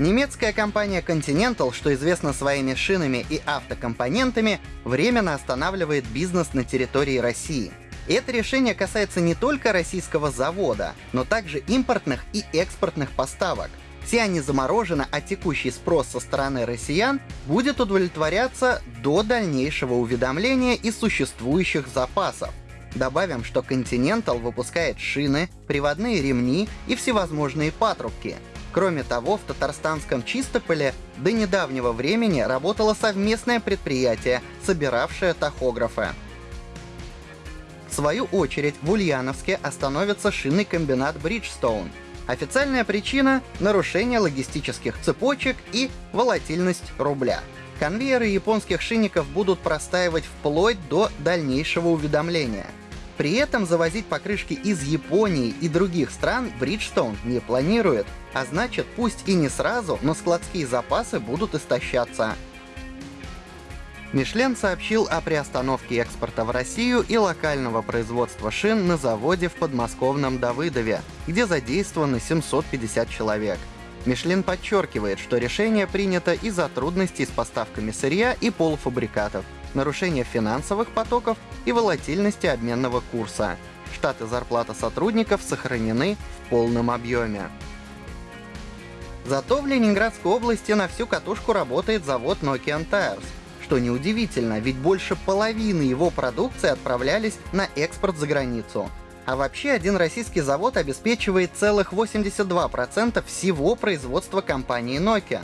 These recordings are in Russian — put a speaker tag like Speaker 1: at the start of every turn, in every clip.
Speaker 1: Немецкая компания Continental, что известна своими шинами и автокомпонентами, временно останавливает бизнес на территории России. И это решение касается не только российского завода, но также импортных и экспортных поставок. Все они заморожены, а текущий спрос со стороны россиян будет удовлетворяться до дальнейшего уведомления из существующих запасов. Добавим, что Continental выпускает шины, приводные ремни и всевозможные патрубки — Кроме того, в татарстанском Чистополе до недавнего времени работало совместное предприятие, собиравшее тахографы. В свою очередь, в Ульяновске остановится шинный комбинат Bridgestone. Официальная причина — нарушение логистических цепочек и волатильность рубля. Конвейеры японских шинников будут простаивать вплоть до дальнейшего уведомления — при этом завозить покрышки из Японии и других стран Bridgestone не планирует, а значит пусть и не сразу, но складские запасы будут истощаться. Мишлен сообщил о приостановке экспорта в Россию и локального производства шин на заводе в подмосковном Давыдове, где задействованы 750 человек. Мишлен подчеркивает, что решение принято из-за трудностей с поставками сырья и полуфабрикатов, нарушения финансовых потоков и волатильности обменного курса. Штаты зарплата сотрудников сохранены в полном объеме. Зато в Ленинградской области на всю катушку работает завод Nokian Tires. Что неудивительно, ведь больше половины его продукции отправлялись на экспорт за границу. А вообще один российский завод обеспечивает целых 82% всего производства компании Nokia.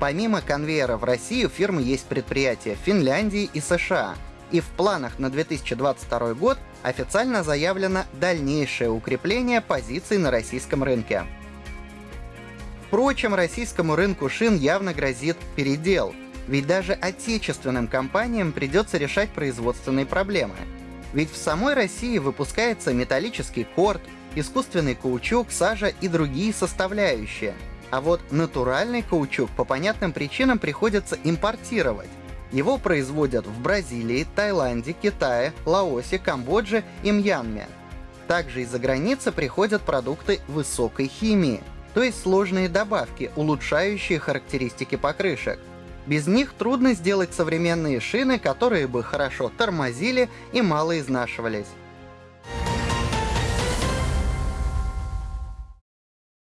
Speaker 1: Помимо конвейера в России у фирмы есть предприятия в Финляндии и США. И в планах на 2022 год официально заявлено дальнейшее укрепление позиций на российском рынке. Впрочем, российскому рынку шин явно грозит передел, ведь даже отечественным компаниям придется решать производственные проблемы. Ведь в самой России выпускается металлический корт, искусственный каучук, сажа и другие составляющие — а вот натуральный каучук по понятным причинам приходится импортировать. Его производят в Бразилии, Таиланде, Китае, Лаосе, Камбодже и Мьянме. Также из-за границы приходят продукты высокой химии, то есть сложные добавки, улучшающие характеристики покрышек. Без них трудно сделать современные шины, которые бы хорошо тормозили и мало изнашивались.